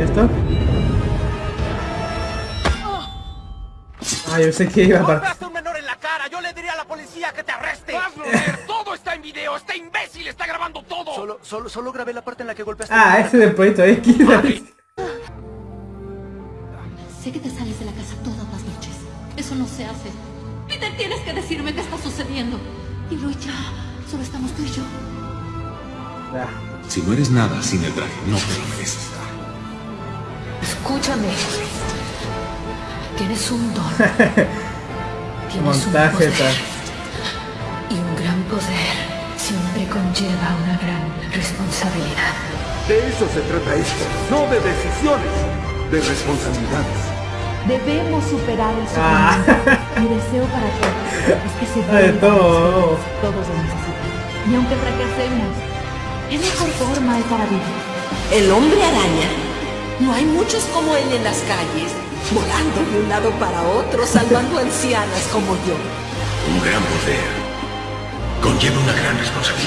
¿Esto? Ah, yo sé que iba para... ¡Golpeaste a un menor en la cara! ¡Yo le diría a la policía que te arreste! ¡Hazlo ver! ¡Todo está en video! ¡Este imbécil está grabando todo! Solo, solo, solo grabé la parte en la que golpeaste. Ah, ese del proyecto X. Sé que te sales de la casa todas las noches. Eso no se hace. Peter, tienes que decirme qué está sucediendo. Dilo ya. Solo estamos tú y yo. Si no eres nada sin el traje, no te lo mereces. Escúchame. Tienes un don. Tienes un montaje poder. tal. Y un gran poder siempre conlleva una gran responsabilidad. De eso se trata esto, no de decisiones, de responsabilidades. Debemos superar el Ah. sufrimiento. Mi deseo para todos es que se Ah, de vuelvan todo. Todos lo necesitan. Y aunque fracasemos, ¿qué mejor forma hay para vivir? El hombre araña. No hay muchos como él en las calles, volando de un lado para otro, salvando ancianas como yo. Un gran poder conlleva una gran responsabilidad.